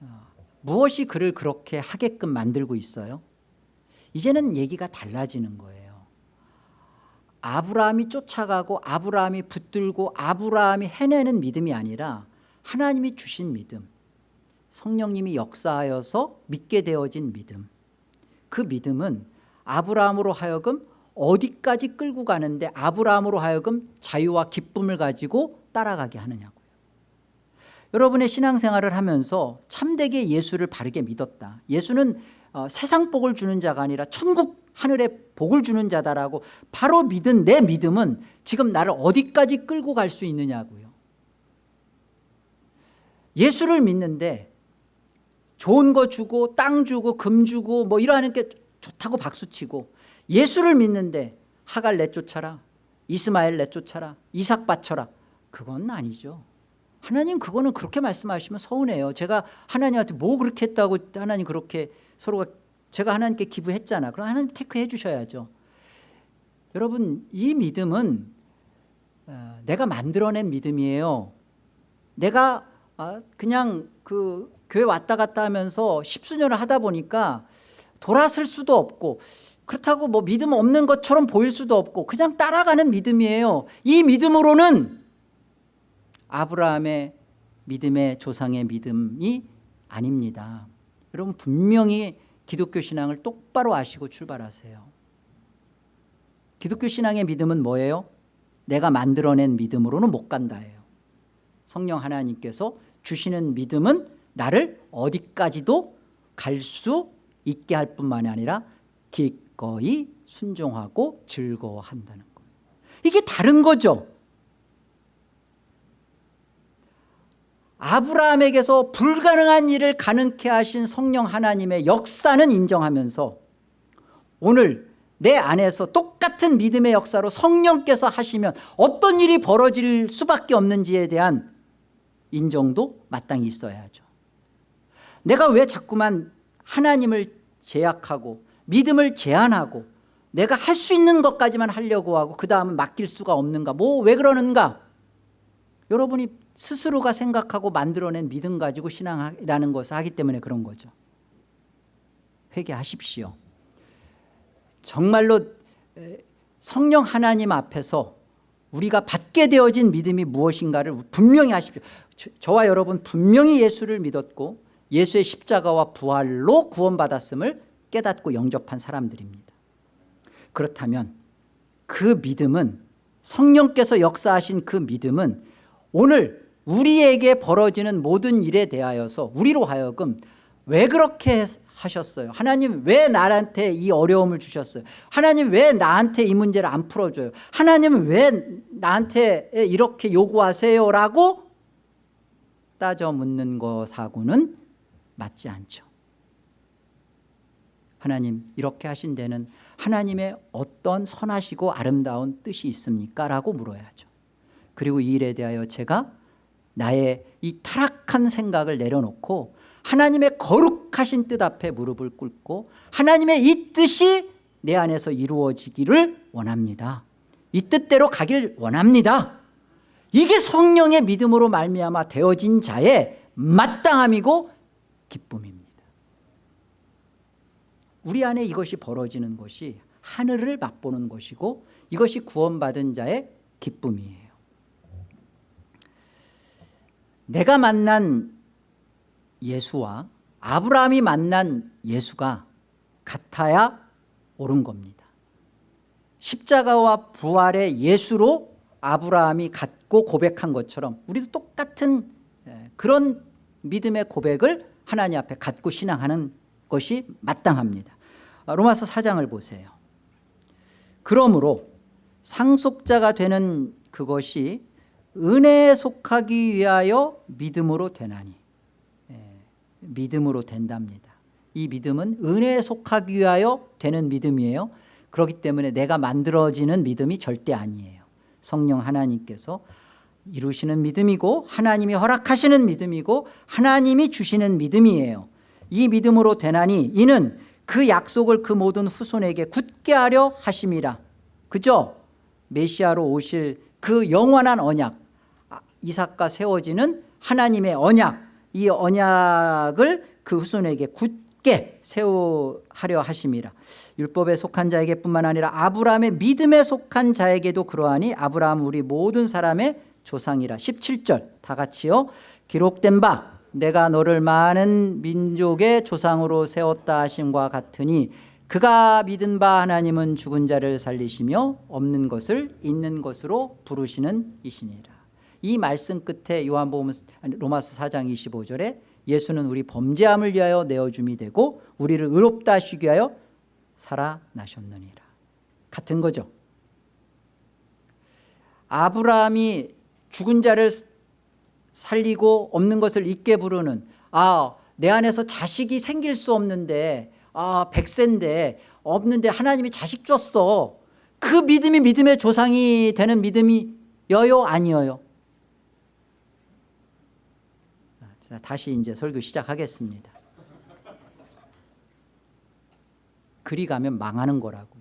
어, 무엇이 그를 그렇게 하게끔 만들고 있어요? 이제는 얘기가 달라지는 거예요. 아브라함이 쫓아가고 아브라함이 붙들고 아브라함이 해내는 믿음이 아니라 하나님이 주신 믿음 성령님이 역사하여서 믿게 되어진 믿음. 그 믿음은 아브라함으로 하여금 어디까지 끌고 가는데 아브라함으로 하여금 자유와 기쁨을 가지고 따라가게 하느냐고요. 여러분의 신앙생활을 하면서 참되게 예수를 바르게 믿었다. 예수는 어, 세상 복을 주는 자가 아니라 천국 하늘에 복을 주는 자다라고 바로 믿은 내 믿음은 지금 나를 어디까지 끌고 갈 수 있느냐고요. 예수를 믿는데 좋은 거 주고 땅 주고 금 주고 뭐 이러는 게 좋다고 박수치고 예수를 믿는데 하갈 내쫓아라 이스마엘 내쫓아라 이삭 바쳐라. 그건 아니죠. 하나님 그거는 그렇게 말씀하시면 서운해요. 제가 하나님한테 뭐 그렇게 했다고 하나님 그렇게 서로가 제가 하나님께 기부했잖아. 그럼 하나님 테크해 주셔야죠. 여러분 이 믿음은 어, 내가 만들어낸 믿음이에요. 내가 아, 그냥 그 교회 왔다 갔다 하면서 십수년을 하다 보니까 돌아설 수도 없고 그렇다고 뭐 믿음 없는 것처럼 보일 수도 없고 그냥 따라가는 믿음이에요. 이 믿음으로는 아브라함의 믿음의 조상의 믿음이 아닙니다. 여러분 분명히 기독교 신앙을 똑바로 아시고 출발하세요. 기독교 신앙의 믿음은 뭐예요? 내가 만들어낸 믿음으로는 못 간다예요. 성령 하나님께서 주시는 믿음은 나를 어디까지도 갈 수 있게 할 뿐만이 아니라 기꺼이 순종하고 즐거워한다는 거예요. 이게 다른 거죠. 아브라함에게서 불가능한 일을 가능케 하신 성령 하나님의 역사는 인정하면서 오늘 내 안에서 똑같은 믿음의 역사로 성령께서 하시면 어떤 일이 벌어질 수밖에 없는지에 대한 인정도 마땅히 있어야죠. 내가 왜 자꾸만 하나님을 제약하고 믿음을 제한하고 내가 할 수 있는 것까지만 하려고 하고 그 다음은 맡길 수가 없는가? 뭐 왜 그러는가? 여러분이 스스로가 생각하고 만들어낸 믿음 가지고 신앙이라는 것을 하기 때문에 그런 거죠. 회개하십시오. 정말로 성령 하나님 앞에서 우리가 받게 되어진 믿음이 무엇인가를 분명히 하십시오. 저와 여러분 분명히 예수를 믿었고 예수의 십자가와 부활로 구원받았음을 깨닫고 영접한 사람들입니다. 그렇다면 그 믿음은 성령께서 역사하신 그 믿음은 오늘 우리에게 벌어지는 모든 일에 대하여서 우리로 하여금 왜 그렇게 하셨어요? 하나님 왜 나한테 이 어려움을 주셨어요? 하나님 왜 나한테 이 문제를 안 풀어줘요? 하나님 왜 나한테 이렇게 요구하세요 라고 따져 묻는 것하고는 맞지 않죠. 하나님 이렇게 하신 데는 하나님의 어떤 선하시고 아름다운 뜻이 있습니까? 라고 물어야죠. 그리고 이 일에 대하여 제가 나의 이 타락한 생각을 내려놓고 하나님의 거룩하신 뜻 앞에 무릎을 꿇고 하나님의 이 뜻이 내 안에서 이루어지기를 원합니다. 이 뜻대로 가길 원합니다. 이게 성령의 믿음으로 말미암아 되어진 자의 마땅함이고 기쁨입니다. 우리 안에 이것이 벌어지는 것이 하늘을 맛보는 것이고 이것이 구원받은 자의 기쁨이에요. 내가 만난 예수와 아브라함이 만난 예수가 같아야 옳은 겁니다. 십자가와 부활의 예수로 아브라함이 갖고 고백한 것처럼 우리도 똑같은 예, 그런 믿음의 고백을 하나님 앞에 갖고 신앙하는 것이 마땅합니다. 로마서 4장을 보세요. 그러므로 상속자가 되는 그것이 은혜에 속하기 위하여 믿음으로 되나니. 예, 믿음으로 된답니다. 이 믿음은 은혜에 속하기 위하여 되는 믿음이에요. 그렇기 때문에 내가 만들어지는 믿음이 절대 아니에요. 성령 하나님께서 이루시는 믿음이고 하나님이 허락하시는 믿음이고 하나님이 주시는 믿음이에요. 이 믿음으로 되나니 이는 그 약속을 그 모든 후손에게 굳게 하려 하심이라. 그죠? 메시아로 오실 그 영원한 언약 이삭과 세워지는 하나님의 언약 이 언약을 그 후손에게 굳게 세우하려 하심이라. 율법에 속한 자에게 뿐만 아니라 아브라함의 믿음에 속한 자에게도 그러하니 아브라함 우리 모든 사람의 조상이라. 17절 다 같이요. 기록된 바 내가 너를 많은 민족의 조상으로 세웠다 하심과 같으니 그가 믿은 바 하나님은 죽은 자를 살리시며 없는 것을 있는 것으로 부르시는 이시니라. 이 말씀 끝에 요한복음 로마서 4장 25절에 예수는 우리 범죄함을 위하여 내어줌이 되고 우리를 의롭다 하시기 위하여 살아나셨느니라. 같은 거죠. 아브라함이 죽은 자를 살리고 없는 것을 있게 부르는 아 내 안에서 자식이 생길 수 없는데 아 백세인데 없는데 하나님이 자식 줬어. 그 믿음이 믿음의 조상이 되는 믿음이여요? 아니어요? 자, 다시 이제 설교 시작하겠습니다. 그리 가면 망하는 거라고.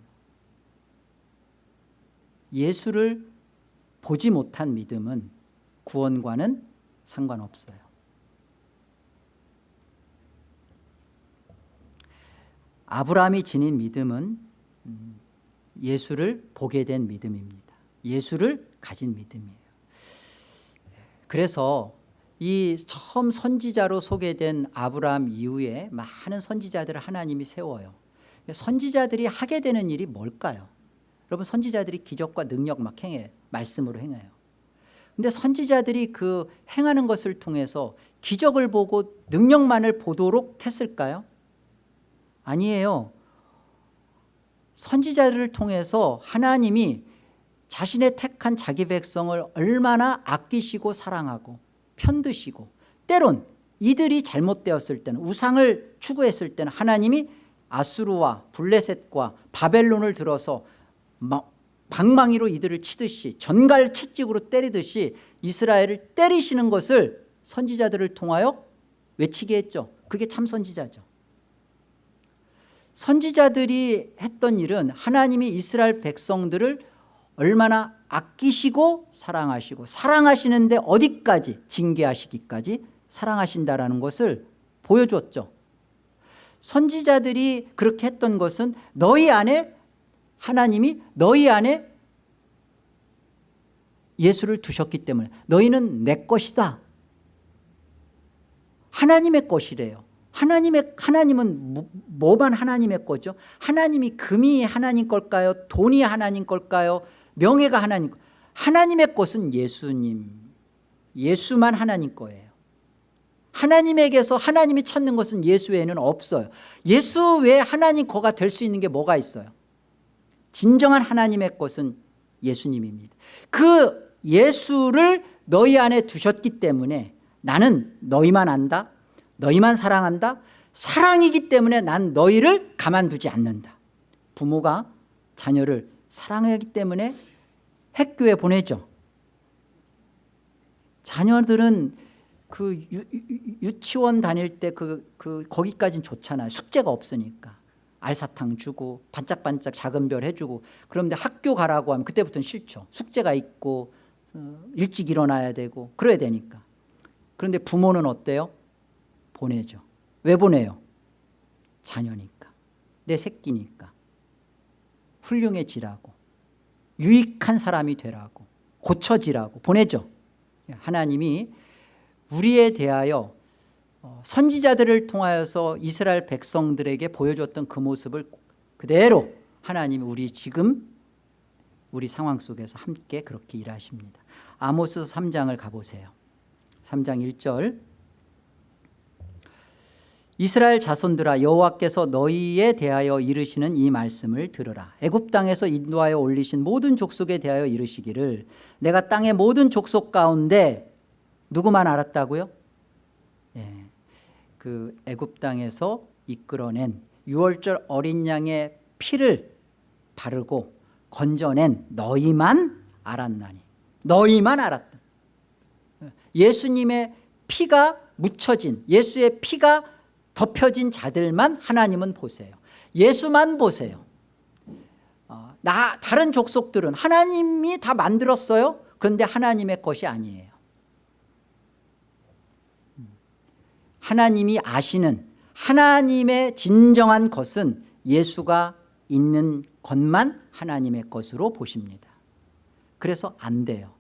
예수를 보지 못한 믿음은 구원과는 상관없어요. 아브라함이 지닌 믿음은 음, 예수를 보게 된 믿음입니다. 예수를 가진 믿음이에요. 그래서 이 처음 선지자로 소개된 아브라함 이후에 많은 선지자들을 하나님이 세워요. 선지자들이 하게 되는 일이 뭘까요 여러분 선지자들이 기적과 능력 막 행해요 말씀으로 행해요. 근데 선지자들이 그 행하는 것을 통해서 기적을 보고 능력만을 보도록 했을까요? 아니에요. 선지자들을 통해서 하나님이 자신의 택한 자기 백성을 얼마나 아끼시고 사랑하고 편드시고 때론 이들이 잘못되었을 때는 우상을 추구했을 때는 하나님이 아수르와 블레셋과 바벨론을 들어서 방망이로 이들을 치듯이 전갈 채찍으로 때리듯이 이스라엘을 때리시는 것을 선지자들을 통하여 외치게 했죠. 그게 참 선지자죠. 선지자들이 했던 일은 하나님이 이스라엘 백성들을 얼마나 아끼시고 사랑하시고 사랑하시는데 어디까지 징계하시기까지 사랑하신다라는 것을 보여줬죠. 선지자들이 그렇게 했던 것은 너희 안에 하나님이 너희 안에 예수를 두셨기 때문에 너희는 내 것이다 하나님의 것이래요 하나님의 하나님은 뭐, 뭐만 하나님의 거죠? 하나님이 금이 하나님 걸까요? 돈이 하나님 걸까요? 명예가 하나님 거. 하나님의 것은 예수님 예수만 하나님 거예요 하나님에게서 하나님이 찾는 것은 예수 외에는 없어요 예수 외에 하나님 거가 될 수 있는 게 뭐가 있어요 진정한 하나님의 것은 예수님입니다. 그 예수를 너희 안에 두셨기 때문에 나는 너희만 안다 너희만 사랑한다 사랑이기 때문에 난 너희를 가만두지 않는다. 부모가 자녀를 사랑하기 때문에 핵교에 보내죠. 자녀들은 그 유, 치원 다닐 때 그 그 거기까지는 좋잖아요. 숙제가 없으니까 알사탕 주고 반짝반짝 작은 별 해주고 그런데 학교 가라고 하면 그때부터는 싫죠. 숙제가 있고 어, 일찍 일어나야 되고 그래야 되니까. 그런데 부모는 어때요? 보내죠. 왜 보내요? 자녀니까 내 새끼니까. 훌륭해지라고. 유익한 사람이 되라고. 고쳐지라고. 보내죠. 하나님이 우리에 대하여 어, 선지자들을 통하여서 이스라엘 백성들에게 보여줬던 그 모습을 그대로 하나님이 우리 지금 우리 상황 속에서 함께 그렇게 일하십니다. 아모스 3장을 가보세요. 3장 1절. 이스라엘 자손들아 여호와께서 너희에 대하여 이르시는 이 말씀을 들으라. 애굽 땅에서 인도하여 올리신 모든 족속에 대하여 이르시기를 내가 땅의 모든 족속 가운데 누구만 알았다고요? 예, 그 애굽 땅에서 이끌어낸 유월절 어린 양의 피를 바르고 건져낸 너희만 알았나니 너희만 알았다. 예수님의 피가 묻혀진 예수의 피가 덮여진 자들만 하나님은 보세요. 예수만 보세요. 어, 나 다른 족속들은 하나님이 다 만들었어요. 그런데 하나님의 것이 아니에요 하나님이 아시는 하나님의 진정한 것은 예수가 있는 것만 하나님의 것으로 보십니다. 그래서 안 돼요.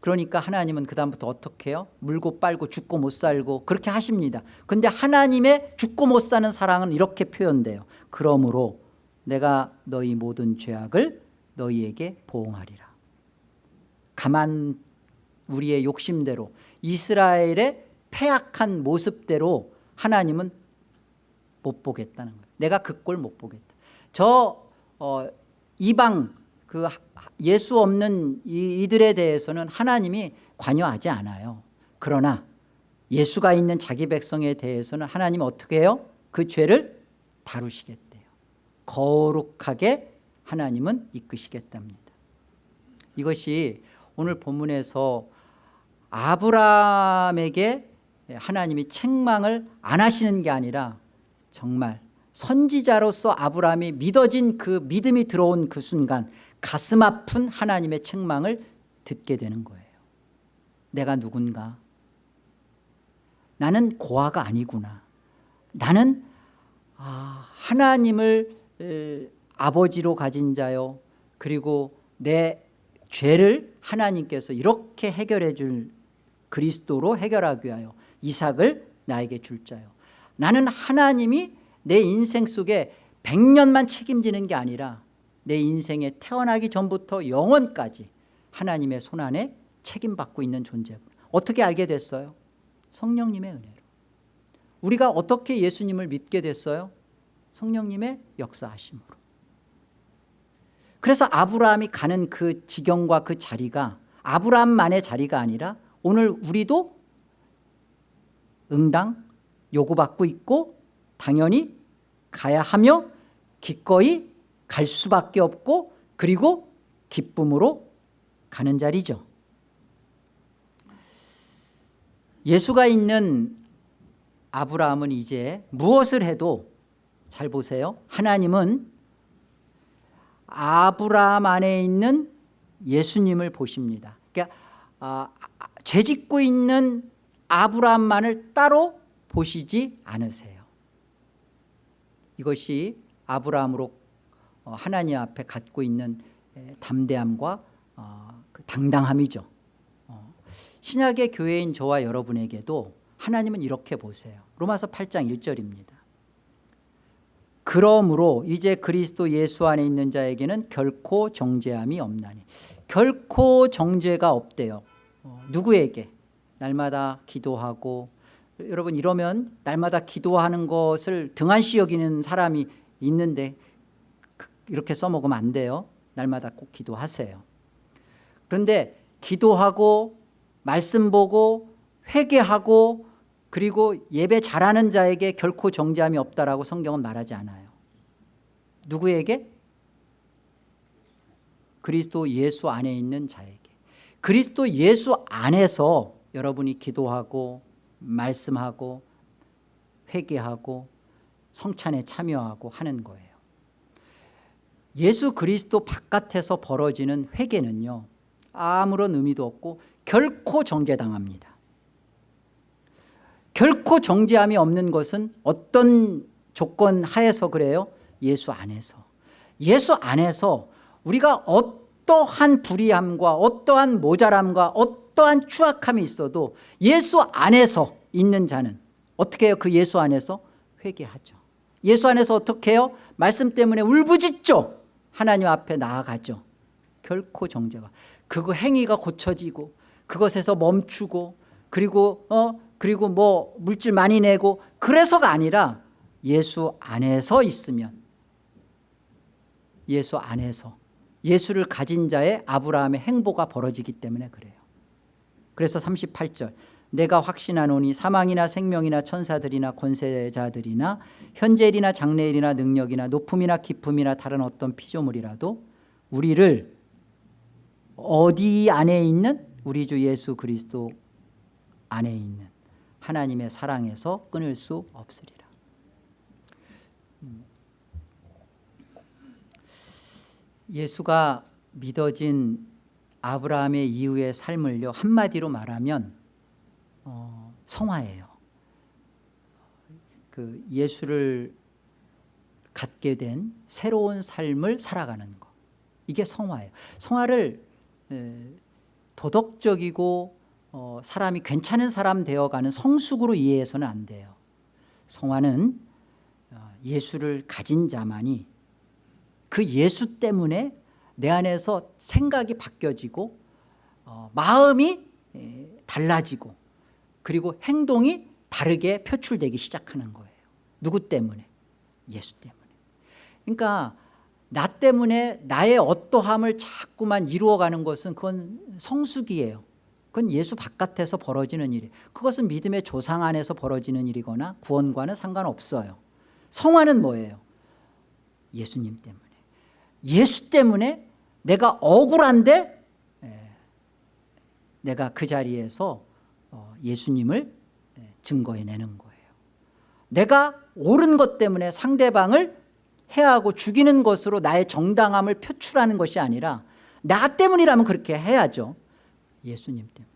그러니까 하나님은 그 다음부터 어떻게 해요? 물고 빨고 죽고 못 살고 그렇게 하십니다. 근데 하나님의 죽고 못 사는 사랑은 이렇게 표현돼요. 그러므로 내가 너희 모든 죄악을 너희에게 보응하리라. 가만 우리의 욕심대로 이스라엘의 패악한 모습대로 하나님은 못 보겠다는 거예요. 내가 그 꼴 못 보겠다. 저 어, 이방 그 예수 없는 이들에 대해서는 하나님이 관여하지 않아요. 그러나 예수가 있는 자기 백성에 대해서는 하나님 어떻게 해요? 그 죄를 다루시겠대요. 거룩하게 하나님은 이끄시겠답니다. 이것이 오늘 본문에서 아브라함에게 하나님이 책망을 안 하시는 게 아니라 정말 선지자로서 아브라함이 믿어진 그 믿음이 들어온 그 순간 가슴 아픈 하나님의 책망을 듣게 되는 거예요. 내가 누군가? 나는 고아가 아니구나. 나는 아, 하나님을 아버지로 가진 자요. 그리고 내 죄를 하나님께서 이렇게 해결해 줄 그리스도로 해결하기 위하여 이삭을 나에게 줄 자요 나는 하나님이 내 인생 속에 100년만 책임지는 게 아니라 내 인생에 태어나기 전부터 영원까지 하나님의 손안에 책임받고 있는 존재구 어떻게 알게 됐어요? 성령님의 은혜로 우리가 어떻게 예수님을 믿게 됐어요? 성령님의 역사하심으로 그래서 아브라함이 가는 그 지경과 그 자리가 아브라함만의 자리가 아니라 오늘 우리도 응당 요구받고 있고 당연히 가야 하며 기꺼이 갈 수밖에 없고 그리고 기쁨으로 가는 자리죠. 예수가 있는 아브라함은 이제 무엇을 해도 잘 보세요. 하나님은 아브라함 안에 있는 예수님을 보십니다. 그러니까 아, 죄 짓고 있는 아브라함만을 따로 보시지 않으세요. 이것이 아브라함으로 어, 하나님 앞에 갖고 있는 담대함과 어, 그 당당함이죠. 어, 신약의 교회인 저와 여러분에게도 하나님은 이렇게 보세요. 로마서 8장 1절입니다. 그러므로 이제 그리스도 예수 안에 있는 자에게는 결코 정죄함이 없나니 결코 정죄가 없대요. 누구에게 날마다 기도하고 여러분 이러면 날마다 기도하는 것을 등한시 여기는 사람이 있는데 이렇게 써먹으면 안 돼요. 날마다 꼭 기도하세요. 그런데 기도하고 말씀 보고 회개하고 그리고 예배 잘하는 자에게 결코 정죄함이 없다라고 성경은 말하지 않아요. 누구에게? 그리스도 예수 안에 있는 자에게. 그리스도 예수 안에서 여러분이 기도하고 말씀하고 회개하고 성찬에 참여하고 하는 거예요. 예수 그리스도 바깥에서 벌어지는 회개는요 아무런 의미도 없고 결코 정죄당합니다. 결코 정죄함이 없는 것은 어떤 조건 하에서 그래요? 예수 안에서. 예수 안에서 우리가 어떠한 불의함과 어떠한 모자람과 어떠한 추악함이 있어도 예수 안에서 있는 자는 어떻게 해요? 그 예수 안에서 회개하죠. 예수 안에서 어떻게 해요? 말씀 때문에 울부짖죠. 하나님 앞에 나아가죠. 결코 정죄가. 그거 행위가 고쳐지고 그것에서 멈추고 그리고 어 그리고 뭐 물질 많이 내고 그래서가 아니라 예수 안에서 있으면 예수 안에서 예수를 가진 자의 아브라함의 행보가 벌어지기 때문에 그래요 그래서 38절. 내가 확신하노니 사망이나 생명이나 천사들이나 권세자들이나 현재일이나 장래일이나 능력이나 높음이나 기품이나 다른 어떤 피조물이라도 우리를 어디 안에 있는 우리 주 예수 그리스도 안에 있는 하나님의 사랑에서 끊을 수 없으리라. 예수가 믿어진 아브라함의 이후의 삶을요 한마디로 말하면 어, 성화예요. 그 예수를 갖게 된 새로운 삶을 살아가는 것 이게 성화예요. 성화를 에, 도덕적이고 어, 사람이 괜찮은 사람 되어가는 성숙으로 이해해서는 안 돼요. 성화는 어, 예수를 가진 자만이 그 예수 때문에 내 안에서 생각이 바뀌어지고 어, 마음이 에, 달라지고 그리고 행동이 다르게 표출되기 시작하는 거예요. 누구 때문에? 예수 때문에. 그러니까 나 때문에 나의 어떠함을 자꾸만 이루어가는 것은 그건 성숙이에요. 그건 예수 바깥에서 벌어지는 일이에요. 그것은 믿음의 조상 안에서 벌어지는 일이거나 구원과는 상관없어요. 성화는 뭐예요? 예수님 때문에. 예수 때문에 내가 억울한데 예, 내가 그 자리에서 어, 예수님을 예, 증거해내는 거예요. 내가 옳은 것 때문에 상대방을 해하고 죽이는 것으로 나의 정당함을 표출하는 것이 아니라 나 때문이라면 그렇게 해야죠. 예수님 때문에.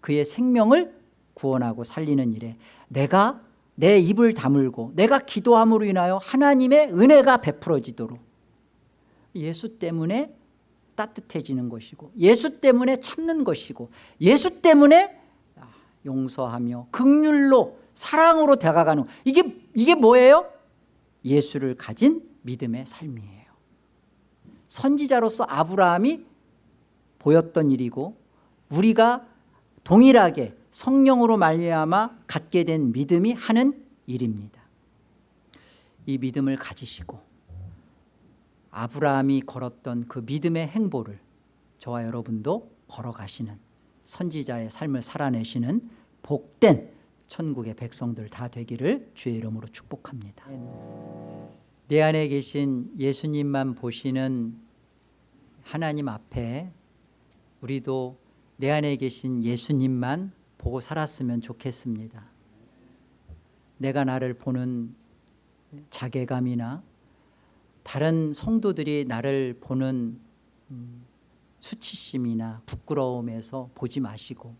그의 생명을 구원하고 살리는 일에 내가 내 입을 다물고 내가 기도함으로 인하여 하나님의 은혜가 베풀어지도록 예수 때문에 따뜻해지는 것이고 예수 때문에 참는 것이고 예수 때문에 용서하며 극률로 사랑으로 다가가는 이게 이게 뭐예요? 예수를 가진 믿음의 삶이에요. 선지자로서 아브라함이 보였던 일이고 우리가 동일하게 성령으로 말미암아 갖게 된 믿음이 하는 일입니다. 이 믿음을 가지시고 아브라함이 걸었던 그 믿음의 행보를 저와 여러분도 걸어가시는 선지자의 삶을 살아내시는 복된 천국의 백성들 다 되기를 주의 이름으로 축복합니다. 내 안에 계신 예수님만 보시는 하나님 앞에 우리도 내 안에 계신 예수님만 보고 살았으면 좋겠습니다. 내가 나를 보는 자괴감이나 다른 성도들이 나를 보는 음, 수치심이나 부끄러움에서 보지 마시고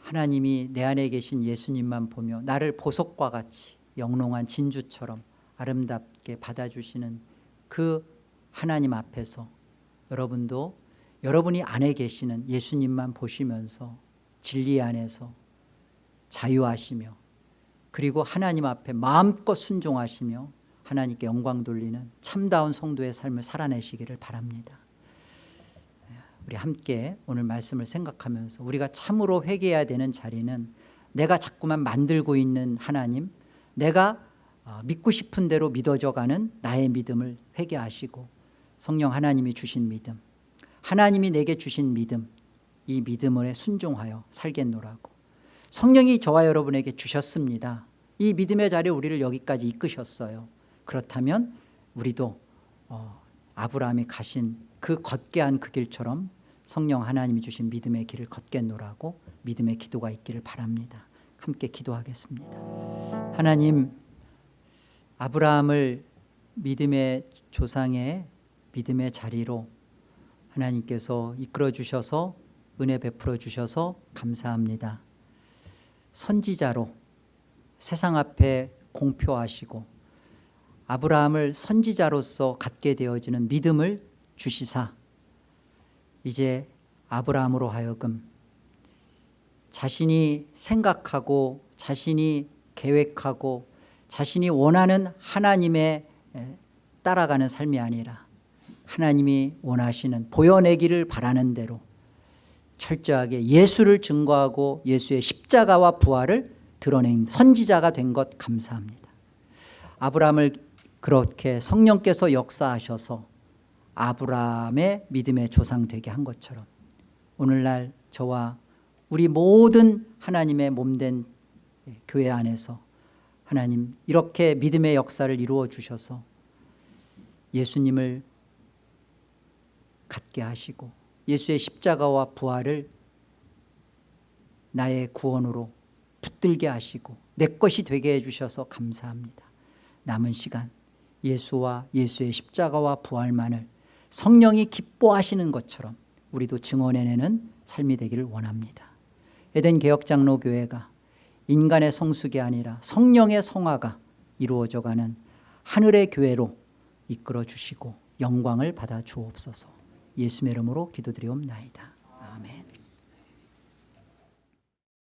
하나님이 내 안에 계신 예수님만 보며 나를 보석과 같이 영롱한 진주처럼 아름답게 받아주시는 그 하나님 앞에서 여러분도 여러분이 안에 계시는 예수님만 보시면서 진리 안에서 자유하시며 그리고 하나님 앞에 마음껏 순종하시며 하나님께 영광 돌리는 참다운 성도의 삶을 살아내시기를 바랍니다. 우리 함께 오늘 말씀을 생각하면서 우리가 참으로 회개해야 되는 자리는 내가 자꾸만 만들고 있는 하나님 내가 어, 믿고 싶은 대로 믿어져 가는 나의 믿음을 회개하시고 성령 하나님이 주신 믿음 하나님이 내게 주신 믿음 이 믿음을 순종하여 살겠노라고 성령이 저와 여러분에게 주셨습니다 이 믿음의 자리에 우리를 여기까지 이끄셨어요 그렇다면 우리도 어, 아브라함이 가신 그 걷게 한 그 길처럼 성령 하나님이 주신 믿음의 길을 걷겠노라고 믿음의 기도가 있기를 바랍니다. 함께 기도하겠습니다. 하나님 아브라함을 믿음의 조상의 믿음의 자리로 하나님께서 이끌어 주셔서 은혜 베풀어 주셔서 감사합니다. 선지자로 세상 앞에 공표하시고 아브라함을 선지자로서 갖게 되어지는 믿음을 주시사. 이제 아브라함으로 하여금 자신이 생각하고 자신이 계획하고 자신이 원하는 하나님의 따라가는 삶이 아니라 하나님이 원하시는 보여내기를 바라는 대로 철저하게 예수를 증거하고 예수의 십자가와 부활을 드러낸 선지자가 된 것 감사합니다. 아브라함을 그렇게 성령께서 역사하셔서 아브라함의 믿음의 조상 되게 한 것처럼 오늘날 저와 우리 모든 하나님의 몸된 교회 안에서 하나님 이렇게 믿음의 역사를 이루어 주셔서 예수님을 갖게 하시고 예수의 십자가와 부활을 나의 구원으로 붙들게 하시고 내 것이 되게 해주셔서 감사합니다. 남은 시간 예수와 예수의 십자가와 부활만을 성령이 기뻐하시는 것처럼 우리도 증언해내는 삶이 되기를 원합니다 에덴 개혁장로교회가 인간의 성숙이 아니라 성령의 성화가 이루어져가는 하늘의 교회로 이끌어 주시고 영광을 받아 주옵소서 예수의 이름으로 기도드리옵나이다.